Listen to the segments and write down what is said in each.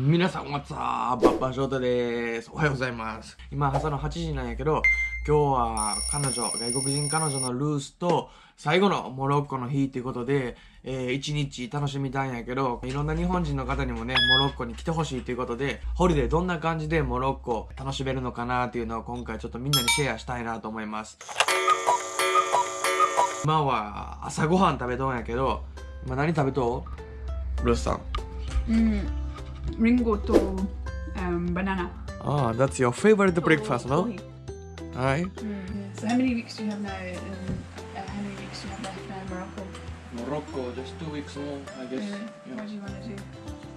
皆さん、What's up? バッパーショートです。おはようございます。今、朝の8時なんやけど、今日は彼女、外国人彼女のルースと、最後のモロッコの日っていうことで、えー、一日楽しみたいんやけど、いろんな日本人の方にもね、モロッコに来てほしいということで、ホリデーどんな感じでモロッコ楽しめるのかなっていうのを今回ちょっとみんなにシェアしたいなと思います。今は朝ごはん食べとんやけど、今何食べとう？ルースさん。Mm, Ringo to um, banana. Ah, that's your favorite breakfast, no? Coffee. Hi. So how many weeks do you have now? And uh, how many weeks do you have left now in Morocco? Morocco, just two weeks more, I guess. Uh, What do you want to do?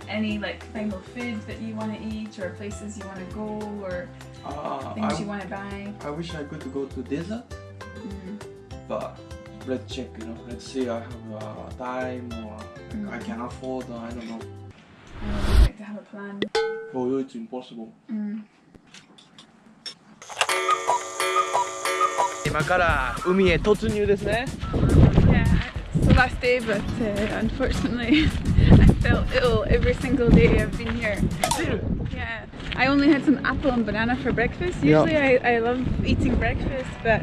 Any like final food that you want to eat, or places you want to go, or Ah, things you want to buy? I wish I could go to desert, Mm. but let's check, you know. Let's see, I have uh, time or I Mm. can afford, or I don't know I would like to have a plan. For you, it's impossible. Mm. 今から海へ突入ですね。 Yeah, it's the last day, but uh, unfortunately, I felt ill every single day I've been here. Yeah, I only had some apple and banana for breakfast. Yeah. Usually, I, I love eating breakfast, but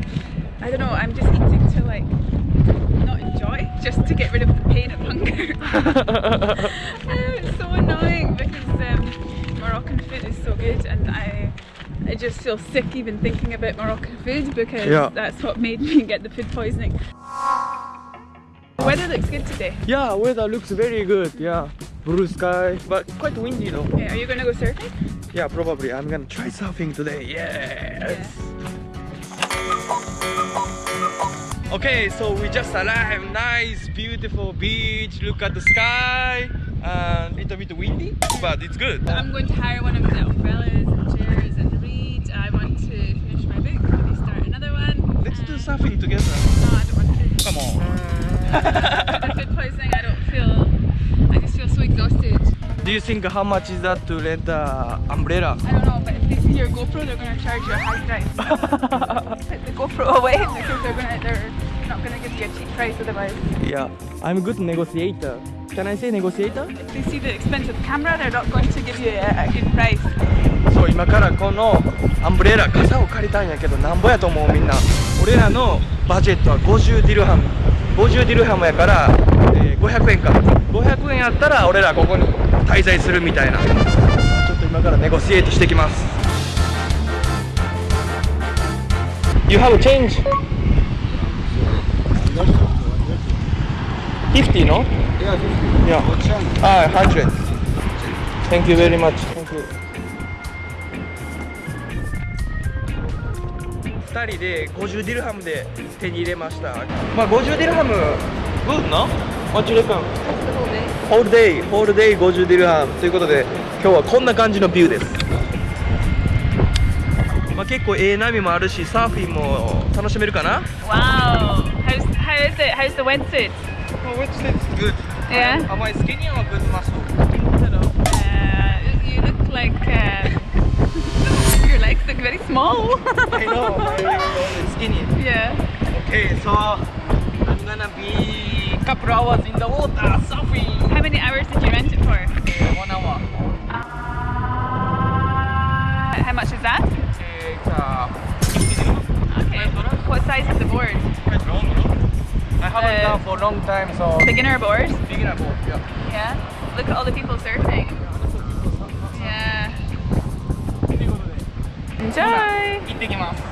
I don't know, I'm just eating to like not enjoy, just to get rid of the pain of hunger. annoying because um, Moroccan food is so good, and I. I just feel sick even thinking about Moroccan food because Yeah. that's what made me get the food poisoning. The weather looks good today. Yeah, weather looks very good. Yeah, blue sky, but quite windy though. Okay, are you gonna go surfing? Yeah, probably. I'm gonna try surfing today. Yes. Okay, so we just arrived. Nice, beautiful beach. Look at the sky. And a little bit windy, but it's good. I'm going to hire one of the umbrellas and chairs and read. I want to finish my book, maybe start another one. Let's do surfing together. No, I don't want to. Come on. Food poisoning, I don't feel. I just feel so exhausted. Do you think how much is that to rent a umbrella? I don't know, but if they see your GoPro, they're going to charge you a high price. Put the GoPro away because they're gonna, they're not going to give you a cheap price otherwise. yeah, I'm a good negotiator. Can I say negotiator? If they see the expensive camera, they're not going to give you a, a good price. そう今からこのアンブレラ傘を借りたんやけどなんぼやと思うみんな俺らのバジェットは50ディルハム50ディルハムやから、えー500円か500円やったら俺らここに滞在するみたいなちょっと今からネゴシエートしてきます You have change? 50 no? Yeah. Ah, 100. Thank you very much. Thank you. 2人で50ディルハムで手に入れましたまあ50ディルハム good の What you reckon? ホールデイホールデイ50ディルハムということで今日はこんな感じのビューですまあ結構ええ波もあるしサーフィンも楽しめるかな？Wow! How's, how is it? How's the wetsuit? Which is good Yeah? Am I skinny or good muscle? Uh, you look like uh, your legs look very small. I know, I'm skinny yeah. Okay, so I'm gonna be a couple hours in the water surfing. How many hours did you rent it for? Uh, one hour. How much is that? Uh, it's uh, Okay. What size is the board? haven't Uh, done for a long time, so Beginner board? beginner boat. Yeah. Yeah. Look at all the people surfing. Yeah. ということで Enjoy! 行ってきます。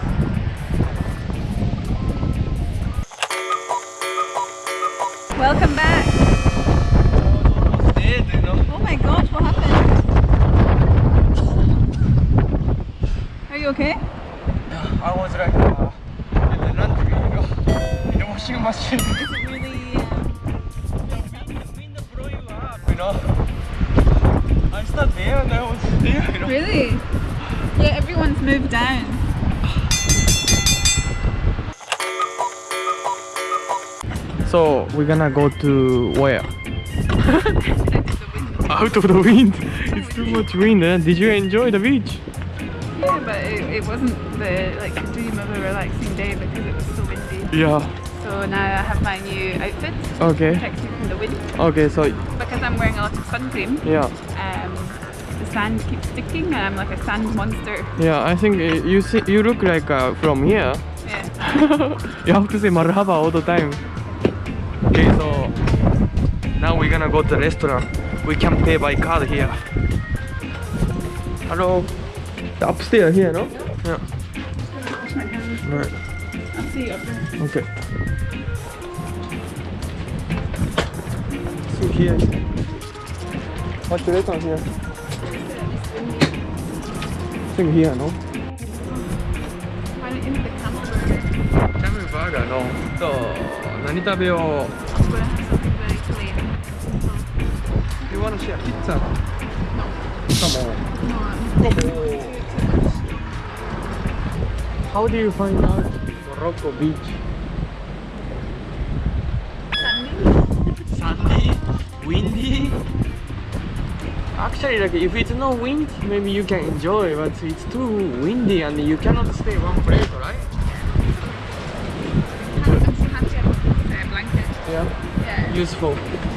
Welcome back. えー、の Oh my gosh, what happened? Are you okay? I was like washing machine. Is it really? Um, Wind blow you up, you know. I started there and I was there, you know. really? Yeah, everyone's moved down. So we're gonna go to where? Out of the wind. It's too much wind. Eh? Did you enjoy the beach? Yeah, but it, it wasn't the like dream of a relaxing day because it was so windy. Yeah. So now I have my new outfit Okay. protect you from the wind Okay. So because I'm wearing a lot of sun cream. yeah. Um, the sand keeps sticking and I'm like a sand monster. Yeah, I think uh, you see, you look like uh, from here. Yeah. you have to say marhaba all the time. Okay, so now we're gonna go to the restaurant. We can pay by card here. Hello. The upstairs here, no? Yeah. Wash my hands. Right. I'll see you up there. Okay. here. What's the restaurant here? I think here, no? Why don't you make the camel burger? キャムバーガーのと何食べよう I'm gonna have something very clean. You wanna share pizza? No. Come on. No, I'm Come too, on. too much. How do you find out Morocco beach? Windy. Actually, like if it's no wind, maybe you can enjoy. But it's too windy and you cannot stay one place, right? I'm so happy I bought this blanket. Yeah. Yeah. Useful.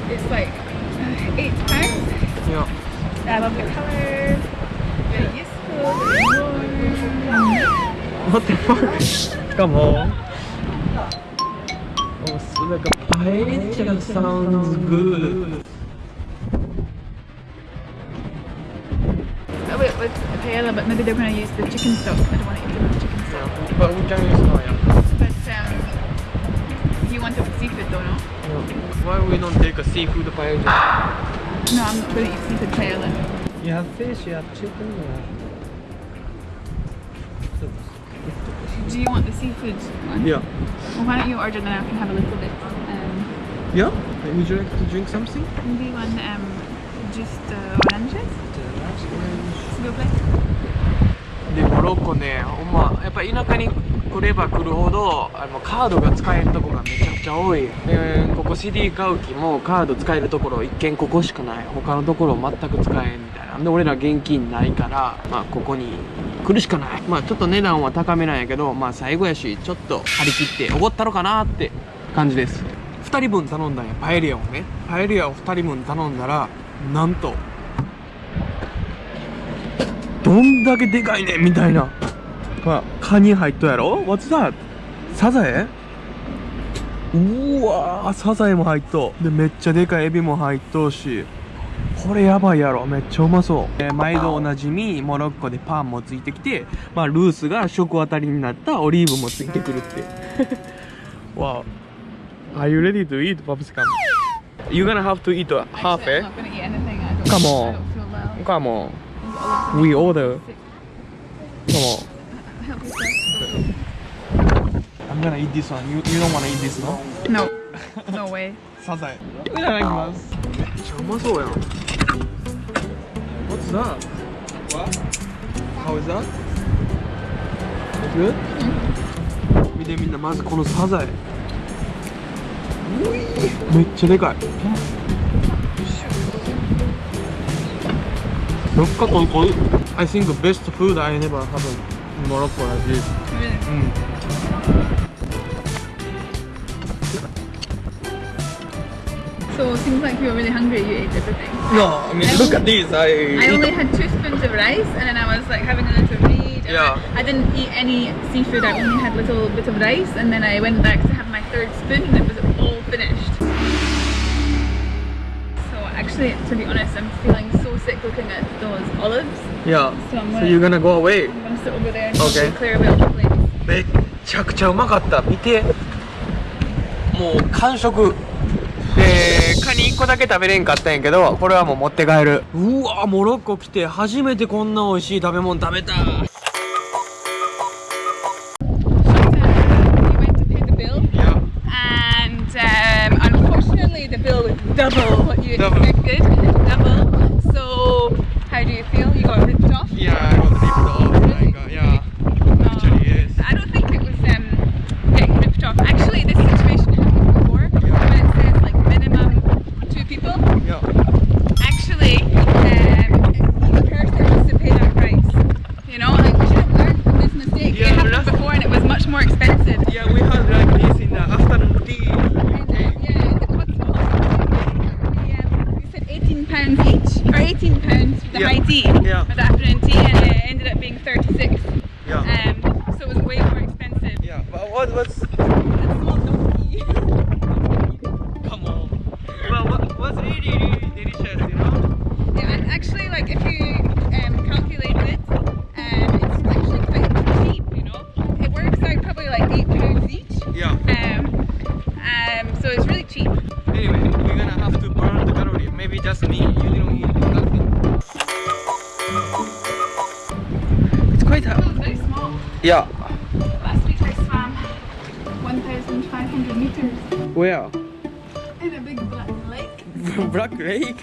It's like uh, eight pounds. Yeah. I love the colour. Very useful. Very. What the fuck? Come on. Oh, so like a paella sounds good. Oh, wait, with paella, but maybe they're going to use the chicken stock. I don't want to eat the chicken stock. But we can use now, yeah. But um, you want it with seafood though, no? yeah. Why we don't take a seafood paella? No, I'm not going to eat seafood paella. You have fish, you have chicken, you have... Do you want the seafood one? Yeah. Well, why don't you order then I can have a little bit. Um, Yeah? Would you like to drink something? maybe one um, just uh, oranges. Plaît. でモロッコねほんまやっぱ田舎に来れば来るほどあのカードが使えるとこがめちゃくちゃ多いでここ CD 買う気もカード使えるところ一軒ここしかない他のところ全く使えんみたいなで俺ら現金ないからまあここに来るしかない。まあちょっと値段は高めなんやけどまあ最後やしちょっと張り切っておごったろかなって感じです。2人分頼んだんや。パエリアをね。パエリアを2人分頼んだらなんとどんだけでかいねみたいな。ほらカニ入っとやろ？What's that? サザエ？うわサザエも入っとでめっちゃでかいエビも入っとうし。これやばいやろめっちゃうまそう、えー毎度おなじみモロッコでパンもついてきてまあルースが食当たりになったオリーブもついてくるってわ Are you ready to eat, Popsicum? You're gonna have to eat half, eh? Come on. Come on. We order. Come on. I'm gonna eat this one. You, you don't wanna eat this, no? No. No way. サザエ。いただきます。めっちゃうまそうやん。What's that? How is that? Good? 見てみんなまずこのサザエ。めっちゃでかい。どっかここ I think the best food I never have in Morocco like this. うん。So it seems like you were really hungry. You ate everything. No, I mean look at this. I, I only had two spoons of rice, and then I was like having a little read. and Yeah. I didn't eat any seafood. I only had a little bit of rice, and then I went back to have my third spoon, and it was all finished. So actually, to be honest, I'm feeling so sick looking at those olives. Yeah. So I'm So gonna, you're gonna go away. I'm gonna sit over there and Okay. clear a bit of the plate. めっちゃくちゃうまかった見てもう完食で に1個だけ食べれんかったんやけどこれはもう持って帰る。うわモロッコ来て初めてこんな美味しい食べ物食べた。before and it was much more expensive. Yeah, we had like this in the afternoon tea. And, uh, yeah, the cotswolds. Uh, we, um, said 18 pounds each, or 18 pounds for the yeah. high tea, yeah. for the afternoon tea, and it ended up being 36. Yeah. Um, so it was way more expensive. Yeah, but what was... Yeah. Last week I swam 1,500 meters Where? in a big black lake. Black Lake.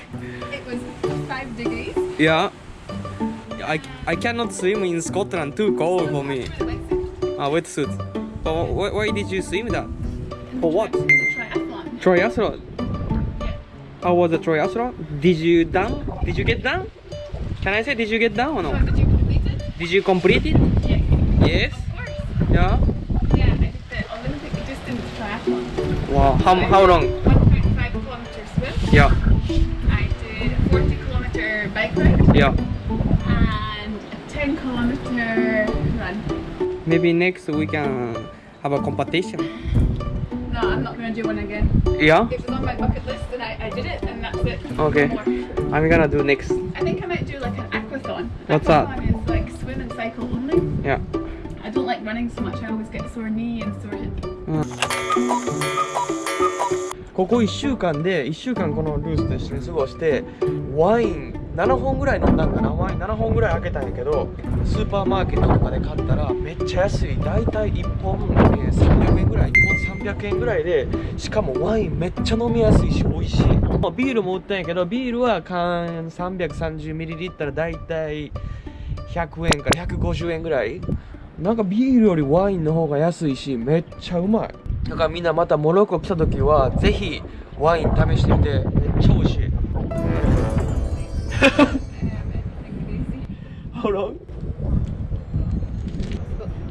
It was five degrees. Yeah. I, I cannot swim in Scotland. Too cold for me. With a wetsuit. Ah, wetsuit. But why, why did you swim that? For what? Triathlon. Triathlon. How was the triathlon? Did you done? Did you get done? Can I say did you get done or So no? did you complete it? Did you complete it? Yes. Yes. Of course. Yeah. Yeah, I did the Olympic distance triathlon. Wow. How, how long? 1.5 kilometer swim. Yeah. I did a 40 kilometer bike ride Yeah. and a 10 kilometer run. Maybe next we can have a competition. No, I'm not going to do one again. Yeah. It was on my bucket list and I, I did it and that's it. Okay. No. I'm gonna do next. I think I might do like an aquathon. What's that? aquathon is like swim and cycle only. Yeah. I don't like running so much. I always get sore knee and sore hip. ここ1週間で1週間このルースと一緒に過ごしてワイン7本ぐらい飲んだんかな。ワイン7本ぐらい開けたんやけどスーパーマーケットとかで買ったらめっちゃ安い。大体1本、えー300円ぐらい。1本300円ぐらいでしかもワインめっちゃ飲みやすいし美味しい。ビールも売ったんやけどビールは缶 330ml 大体100円から150円ぐらい。なんかビールよりワインの方が安いしめっちゃうまいだからみんなまたモロッコ来た時はぜひワイン試してみてめっちゃ美味しい How long?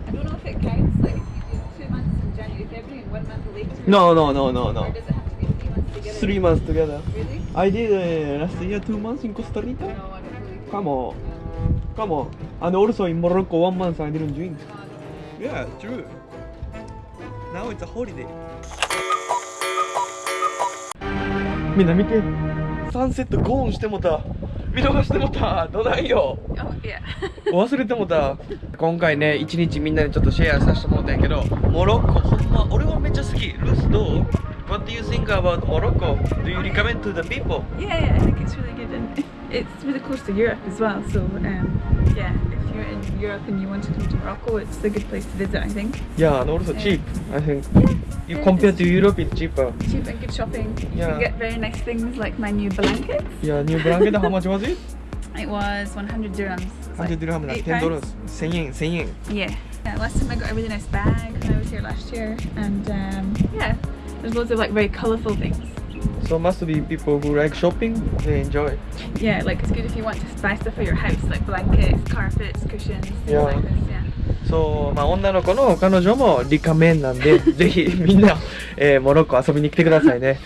I don't know if it counts, like if you do two months in January, February and one month later. No, no, no, no, Or no. does it have to be three months together? Three months together. Really? I did uh, last year two months in Costa Rica. No, I don't believe Come on. Come on. And also in Morocco one month I didn't drink. Yeah, true. Now it's a holiday. みんな見て。サンセットゴーンしてもた。見逃してもた。どないよ。Oh, yeah. 忘れてもた今回ね一日みんなでちょっとシェアさせてもらったんやけどモロッコほんま俺はめっちゃ好きルースどう What do you think about Morocco? Do you recommend to the people? yeah, yeah, I think it's really good. it's really close to Europe as well so um, yeah if you're in Europe and you want to come to Morocco it's a good place to visit I think yeah and also um, cheap I think yeah, if compared to cheap. Europe it's cheaper cheap and good shopping you yeah. can get very nice things like my new blankets. yeah new blanket how much was it? It was 100 dirhams 100 like dirhams like 10 dollars 10 yen 10 yen yeah. yeah last time I got a really nice bag when I was here last year and um, yeah there's loads of like very colourful things So must be people who like shopping they enjoy Yeah, like it's good if you want to buy stuff for your house, like blankets, carpets, cushions, Yeah. like this. Yeah. そう、まあ、女の子の彼女もリカメンなんでぜひみんな、えーモロッコ遊びに来てくださいね